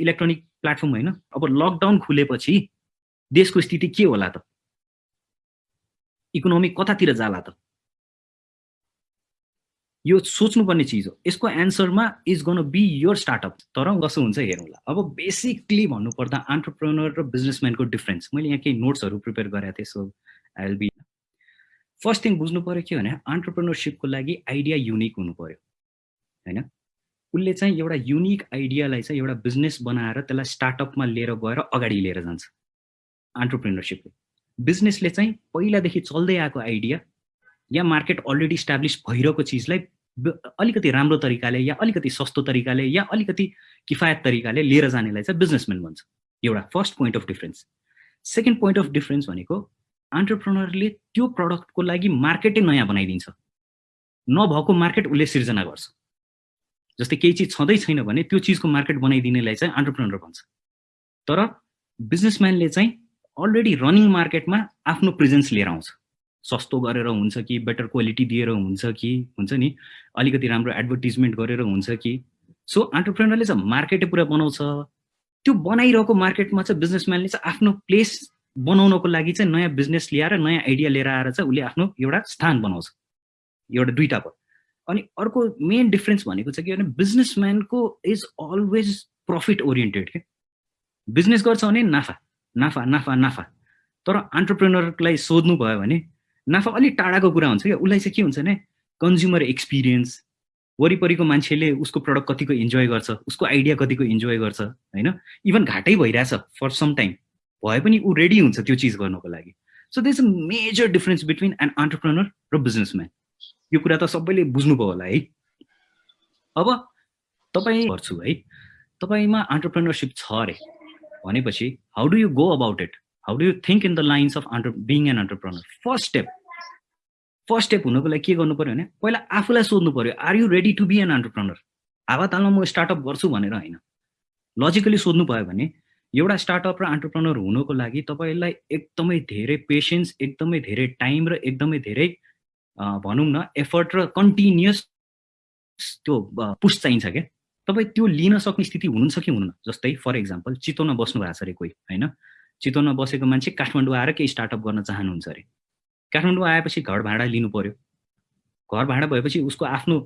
Electronic platform होइन अब lockdown खुलेपछि देशको स्थिति के होला त? इकोनोमी कतातिर जाला त? यो सोच्नुपर्ने चिज हो। यसको एन्सरमा is gonna be your startup तर कसो हुन्छ हेरौँला अब बेसिकली भन्नुपर्दा अन्टरप्रेनर र बिजनेसम्यानको डिफ्रेन्स मैले यहाँ केही नोट्सहरू प्रिपेयर गरेको थिएँ so I will be first thing बुझ्नु पऱ्यो के भने अन्टरप्रेनरसिपको लागि आइडिया युनिक हुनु पऱ्यो होइन? उसले चाहिँ एउटा युनिक आइडियालाई चाहिँ एउटा बिजनेस बनाएर त्यसलाई स्टार्टअपमा लिएर गएर अगाडि लिएर जान्छ। अन्टरप्रेनरसिपले बिजनेसले चाहिँ पहिलादेखि चल्दै आएको आइडिया या मार्केट अलरेडी इस्टाब्लिस भइरहेको चिजलाई अलिकति राम्रो तरिकाले या अलिकति सस्तो तरिकाले या अलिकति किफायत तरिकाले लिएर जानेलाई चाहिँ बिजनेसम्यान भन्छ। एउटा first point of difference second point of difference भनेको अन्टरप्रोनरले त्यो प्रडक्टको लागि मार्केटै नयाँ बनाइदिन्छ। नभएको मार्केट उसले सिर्जना गर्छ। जस्तै केही चिज छँदै छैन भने त्यो चिजको मार्केट बनाइदिनेलाई चाहिँ अन्टरप्रेनर भन्छ। तर बिजनेसम्यानले चाहिँ अलरेडी रनिङ मार्केटमा आफ्नो प्रेजेन्स लिएर आउँछ। सस्तो गरेर हुन्छ कि बेटर क्वालिटी दिएर हुन्छ कि हुन्छ नि? अलिकति राम्रो एडभर्टिजमेन्ट गरेर हुन्छ कि? सो अन्टरप्रेनरले चाहिँ मार्केटै पुरा बनाउँछ। त्यो बनाइरहेको मार्केटमा चाहिँ बिजनेसम्यानले चाहिँ आफ्नो प्लेस बनाउनको लागि चाहिँ नयाँ बिजनेस ल्याएर नयाँ आइडिया लिएर आएर चाहिँ उसले आफ्नो एउटा स्थान बनाउँछ। एउटा दुइटा भयो अनि अर्को मेन डिफ्रेन्स भनेको चाहिँ के भने बिजनेसम्यानको इज अलवेज प्रफिट ओरिएन्टेड के बिजनेस गर्छ भने नाफा नाफा नाफा नाफा। तर अन्टरप्रेनरलाई सोध्नु भयो भने नाफा अलिक टाढाको कुरा हुन्छ क्या। उसलाई चाहिँ के हुन्छ भने कन्ज्युमर एक्सपिरियन्स वरिपरिको मान्छेले उसको प्रडक्ट कतिको इन्जोय गर्छ उसको आइडिया कतिको इन्जोय गर्छ होइन? इभन घाटै भइरहेछ फर सम टाइम भए पनि ऊ रेडी हुन्छ त्यो चिज गर्नको लागि। So this a major difference between an entrepreneur र बिजनेसम्यान यो कुरा त सबैले बुझ्नुभयो होला है। अब तपाईँ गर्छु है। तपाईँमा अन्टरप्रेनरसिप छ अरे। भनेपछि how do you go about it how do you think in the lines of enter being an entrepreneur first step first step हुनुको लागि के गर्नु पऱ्यो भने पहिला आफूलाई सोध्नु पऱ्यो are you ready to be an entrepreneur हावातालमा म स्टार्टअप गर्छु भनेर होइन। लजिकली सोध्नु भयो भने एउटा स्टार्टअप र अन्टरप्रेनर हुनुको लागि तपाईँलाई एकदमै धेरै पेसेन्स एकदमै धेरै टाइम र एकदमै धेरै भनौँ न एफर्ट र कन्टिन्युस त्यो पुस चाहिन्छ क्या। तपाईँ त्यो लिन सक्ने स्थिति हुनुहुन्छ कि हुनुहुन्न जस्तै फर इक्जाम्पल चितवनमा बस्नु भएको छ अरे कोही होइन? चितवनमा बसेको मान्छे काठमाडौँ आएर केही स्टार्टअप गर्न चाहनुहुन्छ अरे। काठमाडौँ आएपछि घर भाडा लिनु पऱ्यो घर भाडा भएपछि उसको आफ्नो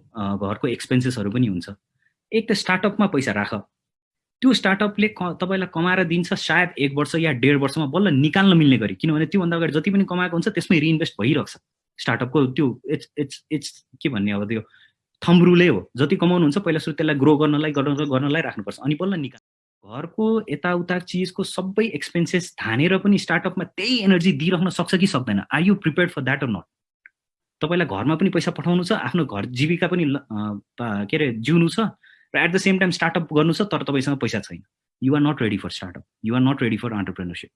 घरको एक्सपेन्सेसहरू पनि हुन्छ। एक त स्टार्टअपमा पैसा राख। त्यो स्टार्टअपले क तपाईँलाई कमाएर दिन्छ सायद एक वर्ष या डेढ वर्षमा बल्ल निकाल्न मिल्ने गरी। किनभने त्योभन्दा अगाडि जति पनि कमाएको हुन्छ त्यसमै रिइन्भेस्ट भइरहेको छ स्टार्टअपको त्यो इट्स इट्स इट्स के भन्ने अब त्यो थम्ब्रुले हो। जति कमाउनुहुन्छ पहिला सुरु त्यसलाई ग्रो गर्नलाई गर्नलाई राख्नुपर्छ। अनि बल्ल निकाल घरको यताउता चिजको सबै एक्सपेन्सेस थानेर पनि स्टार्टअपमा त्यही एनर्जी दिइरहन सक्छ कि सक्दैन। Are you prepare for that or not तपाईँलाई घरमा पनि पैसा पठाउनु छ आफ्नो घर जीविका पनि के अरे जिउनु छ र at the same time startup गर्नु छ तर तपाईँसँग पैसा छैन। You're not ready for startup you're not ready for entrepreneurship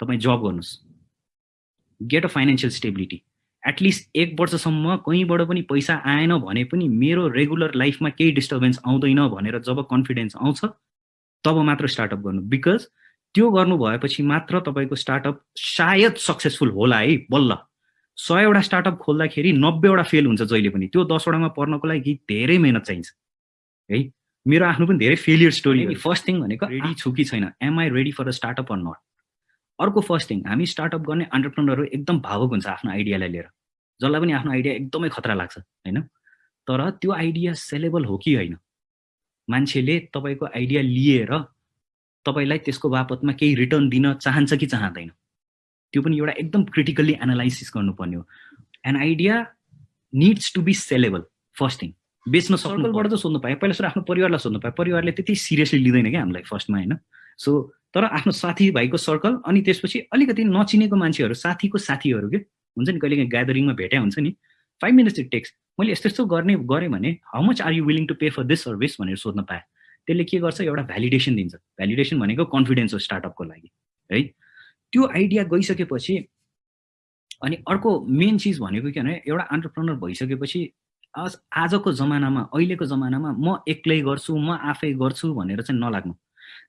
तपाईँ जब गर्नुहोस्। Get a financial stability at least एक वर्षसम्म कहीँबाट पनि पैसा आएन भने पनि मेरो रेगुलर लाइफमा केही डिस्टर्बेन्स आउँदैन भनेर जब कन्फिडेन्स आउँछ तब मात्र स्टार्टअप गर्नु। बिकज त्यो गर्नु भएपछि मात्र तपाईँको स्टार्टअप सायद सक्सेसफुल होला है बल्ल। सयवटा स्टार्टअप खोल्दाखेरि नब्बेवटा फेल हुन्छ जहिले पनि। त्यो दसवटामा पर्नको लागि धेरै मिहिनेत चाहिन्छ। है? मेरो आफ्नो पनि धेरै फेलियर स्टोरी फर्स्ट थिङ भनेको रेडी छु कि छैन? Am I ready for a startup or not अर्को फर्स्ट थिङ हामी स्टार्टअप गर्ने अन्टरप्रेनरहरू एकदम भावुक हुन्छ आफ्नो आइडियालाई लिएर। जसलाई पनि आफ्नो आइडिया एकदमै खतरा लाग्छ होइन? तर त्यो आइडिया सेलेबल हो कि होइन? मान्छेले तपाईँको आइडिया लिएर तपाईँलाई त्यसको बापतमा केही रिटर्न दिन चाहन्छ कि चाहँदैन? त्यो पनि एउटा एकदम क्रिटिकल्ली एनालाइसिस गर्नुपर्ने हो। An idea needs to be sellable first thing बेच्न सर्कलबाट त सोध्नु पाएँ पहिला सुरु आफ्नो परिवारलाई सोध्नु पाएँ परिवारले त्यति सिरियसली लिँदैन क्या हामीलाई फर्स्टमा होइन? सो तर आफ्नो साथीभाइको सर्कल अनि त्यसपछि अलिकति नचिनेको मान्छेहरू साथीको साथीहरू के? हुन्छ नि कहिले ग्यादरिङमा भेट्या हुन्छ नि फाइभ मिनट्स इट टेक्स मैले यस्तो यस्तो गर्ने गरेँ भने how much are you willing to pay for this service भनेर सोध्न पाएँ। त्यसले के गर्छ एउटा भ्यालिडेसन दिन्छ। भ्यालिडेसन भनेको कन्फिडेन्स हो स्टार्टअपको लागि है? त्यो आइडिया गइसकेपछि अनि अर्को मेन चिज भनेको के भने एउटा अन्टरप्रेनर भइसकेपछि आजको जमानामा अहिलेको जमानामा म एक्लै गर्छु म आफै गर्छु भनेर चाहिँ नलाग्नु।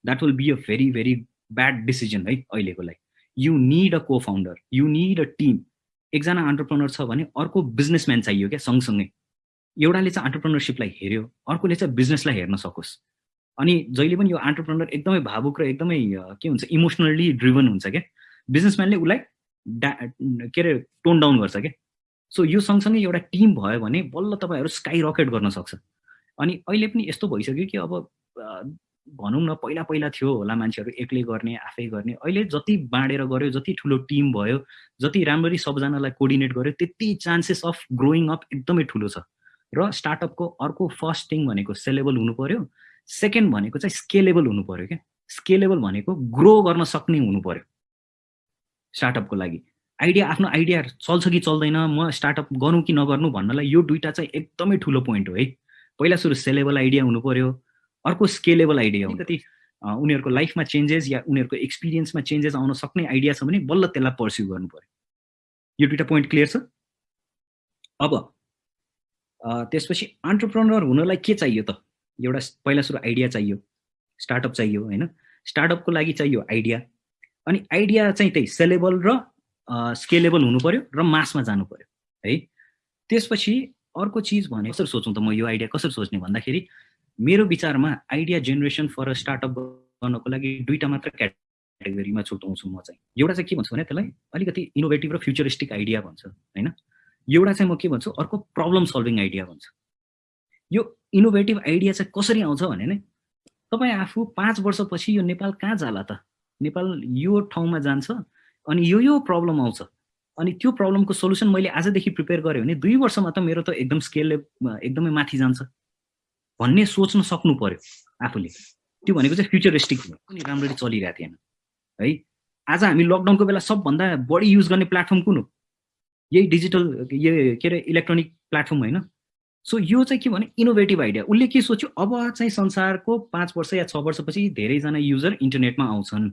That will be a very very bad decision है अहिलेको लागि। You need a co founder you need a team एकजना अन्टरप्रेनर छ भने अर्को बिजनेसम्यान चाहियो क्या सँगसँगै। एउटाले चाहिँ अन्टरप्रेनरसिपलाई हेऱ्यो अर्कोले चाहिँ बिजनेसलाई हेर्न सकोस्। अनि जहिले पनि यो आन्टरप्रेनर एकदमै भावुक र एकदमै के हुन्छ इमोसनल्ली ड्रिभन हुन्छ क्या। बिजनेसम्यानले उसलाई डा के अरे टोन डाउन गर्छ क्या। सो यो सँगसँगै एउटा टिम भयो भने बल्ल तपाईँहरू स्काई रकेट गर्न सक्छ। अनि अहिले पनि यस्तो भइसक्यो कि अब भनौँ न पहिला पहिला थियो होला मान्छेहरू एक्लै गर्ने आफै गर्ने। अहिले जति बाँडेर गऱ्यो जति ठुलो टिम भयो जति राम्ररी सबजनालाई कोर्डिनेट गर्यो त्यति चान्सेस अफ ग्रोइङ अप एकदमै ठुलो छ। र स्टार्टअपको अर्को फर्स्ट थिङ भनेको सेलेबल हुनु पऱ्यो सेकेन्ड भनेको चाहिँ स्केलेबल हुनु पऱ्यो क्या। स्केलेबल भनेको ग्रो गर्न सक्ने हुनु पऱ्यो स्टार्टअपको लागि। आइडिया आफ्नो आइडिया चल्छ कि चल्दैन म स्टार्टअप गरौँ कि नगर्नु भन्नलाई यो दुइटा चाहिँ एकदमै ठुलो पोइन्ट हो है। पहिला सुरु सेलेबल आइडिया हुनु पऱ्यो अर्को स्केलेबल आइडिया हो कति उनीहरूको लाइफमा चेन्जेस या उनीहरूको एक्सपिरियन्समा चेन्जेस आउन सक्ने आइडिया छ भने बल्ल त्यसलाई पर्स्यु गर्नु पऱ्यो यो दुइटा पोइन्ट क्लियर छ? अब त्यसपछि अन्टरप्रोनर हुनलाई के चाहियो त? एउटा पहिला सुरु आइडिया चाहियो स्टार्टअप चाहियो होइन? स्टार्टअपको लागि चाहियो आइडिया अनि आइडिया चाहिँ त्यही सेलेबल र स्केलेबल हुनु पऱ्यो र मासमा जानु पऱ्यो है? त्यसपछि अर्को चिज भने कसरी सोचौँ त म यो आइडिया कसरी सोच्ने भन्दाखेरि मेरो विचारमा idea generation for a startup गर्नको लागि दुईवटा मात्र क्याटेगोरीमा छुट्याउँछु म चाहिँ। एउटा चाहिँ के भन्छु भने त्यसलाई अलिकति इनोभेटिभ र फ्युचरिस्टिक आइडिया भन्छ होइन? एउटा चाहिँ म के भन्छु अर्को प्रब्लम सल्भिङ आइडिया भन्छु। यो इनोभेटिभ आइडिया चाहिँ कसरी आउँछ भने नै तपाईँ आफू पाँच वर्षपछि यो नेपाल कहाँ जाला त? नेपाल यो ठाउँमा जान्छ अनि यो यो प्रब्लम आउँछ। अनि त्यो प्रब्लमको सोल्युसन मैले आजदेखि प्रिपेयर गरेँ भने दुई वर्षमा त मेरो त एकदम स्केलले एकदमै माथि जान्छ। भन्ने सोच्न सक्नु पर्यो आफूले। त्यो भनेको चाहिँ फ्युचरिस्टिक पनि राम्ररी चलिरहेको थिएन। है? आज हामी लकडाउनको बेला सबभन्दा बढी युज गर्ने प्लेटफर्म कुन हो? यही डिजिटल यो के अरे इलेक्ट्रोनिक प्लेटफर्म होइन। सो यो चाहिँ के भने इनोभेटिभ आइडिया उसले के सोच्यो? अब चाहिँ संसारको पाँच वर्ष या छ वर्षपछि धेरैजना युजर इन्टरनेटमा आउँछन्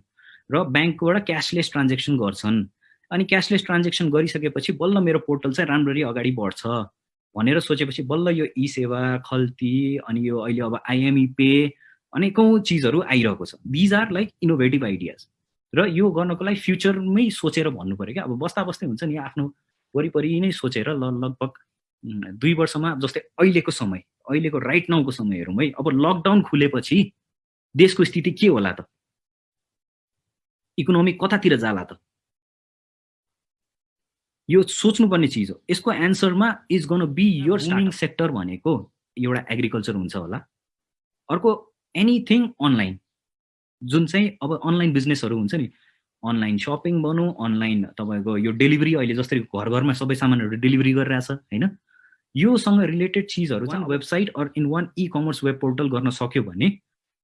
र ब्याङ्कबाट क्यासलेस ट्रान्जेक्सन गर्छन्। अनि क्यासलेस ट्रान्जेक्सन गरिसकेपछि बल्ल मेरो पोर्टल चाहिँ राम्ररी अगाडि बढ्छ। भनेर सोचेपछि बल्ल यो ई सेवा खल्ती अनि यो अहिले अब आइएमई पे अनेकौँ चिजहरू आइरहेको छ। These are like innovative ideas र यो गर्नको लागि फ्युचरमै सोचेर भन्नु पऱ्यो क्या। अब बस्दा बस्दै हुन्छ नि आफ्नो वरिपरि नै सोचेर ल लगभग दुई वर्षमा जस्तै अहिलेको समय अहिलेको राइट नाउको समय हेरौँ है अब लकडाउन खुलेपछि देशको स्थिति के होला त? इकोनोमी कतातिर जाला त? यो सोच्नुपर्ने चिज हो। यसको एन्सरमा is gonna be your starting sector भनेको एउटा एग्रिकल्चर हुन्छ होला। अर्को एनिथिङ अनलाइन जुन चाहिँ अब अनलाइन बिजनेसहरू हुन्छ नि अनलाइन सपिङ भनौँ अनलाइन तपाईँको यो डेलिभरी अहिले जस्तै घर घरमा सबै सामानहरू डेलिभरी गरिरहेछ होइन? योसँग रिलेटेड चिजहरू चाहिँ website or in one e commerce web portal गर्न सक्यो भने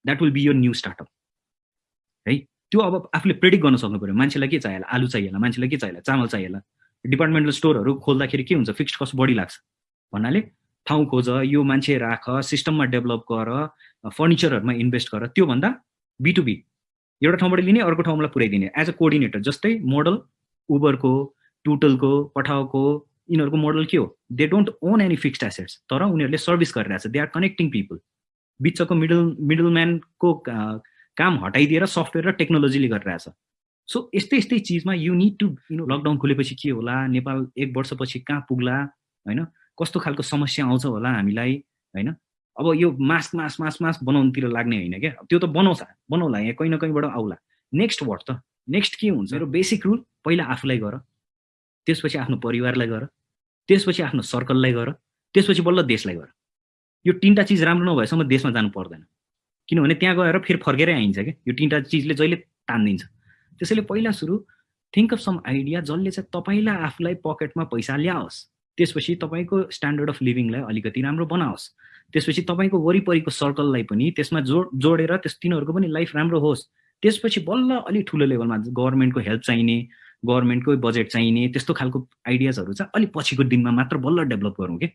द्याट विल बी यो न्यू स्टार्टअप है? त्यो अब आफूले प्रेडिक्ट गर्न सक्नु पऱ्यो मान्छेलाई के चाहियो आलु चाहिएला? मान्छेलाई के चाहियो चामल चाहिएला? डिपार्टमेन्टल स्टोरहरू खोल्दाखेरि के हुन्छ? फिक्स्ड कस्ट बढी लाग्छ। भन्नाले ठाउँ खोज यो मान्छे राख सिस्टममा डेभलप गर फर्निचरहरूमा इन्भेस्ट गर त्योभन्दा बिटुबी एउटा ठाउँबाट लिने अर्को ठाउँलाई पुऱ्याइदिने। एज अ कोअर्डिनेटर जस्तै मोडल उबरको टुटलको पठाउको यिनीहरूको मोडल के हो? They don't own any fixed assets तर उनीहरूले सर्भिस गरिरहेछ। दे आर कनेक्टिङ पिपल बिचको मिडल मिडल म्यानको काम हटाइदिएर सफ्टवेयर र टेक्नोलोजीले गरिरहेछ। सो यस्तै यस्तै चिजमा you need to you lockdown खुलेपछि के होला? नेपाल एक वर्षपछि कहाँ पुग्ला? होइन? कस्तो खालको समस्या आउँछ होला हामीलाई? होइन? अब यो मास्क मास्क मास्क मास्क बनाउनुतिर लाग्ने होइन क्या? त्यो त बनाउँछ बनाउला यहाँ कहीँ न कहीँबाट आउला। नेक्स्ट वर्ड त। नेक्स्ट के हुन्छ? र बेसिक रुल पहिला आफूलाई गर। त्यसपछि आफ्नो परिवारलाई गर। त्यसपछि आफ्नो सर्कललाई गर। त्यसपछि बल्ल देशलाई गर। यो तिनवटा चिज राम्रो नभएसम्म देशमा जानु पर्दैन। किनभने त्यहाँ गएर फेरि फर्केरै आइन्छ क्या? यो तिनवटा चिजले जहिले तानिदिन्छ। त्यसैले पहिला सुरु थिङ्क अफ सम आइडिया जसले चाहिँ तपाईँलाई आफूलाई पकेटमा पैसा ल्याओस्। त्यसपछि तपाईँको स्ट्यान्डर्ड अफ लिभिङलाई अलिकति राम्रो बनाओस्। त्यसपछि तपाईँको वरिपरिको सर्कललाई पनि त्यसमा जोड जोडेर त्यस तिनीहरूको पनि लाइफ राम्रो होस्। त्यसपछि बल्ल अलिक ठुलो लेभलमा गभर्मेन्टको हेल्प चाहिने गभर्मेन्टकै बजेट चाहिने त्यस्तो खालको आइडियाजहरू चाहिँ अलिक पछिको दिनमा मात्र बल्ल डेभलप गरौँ कि?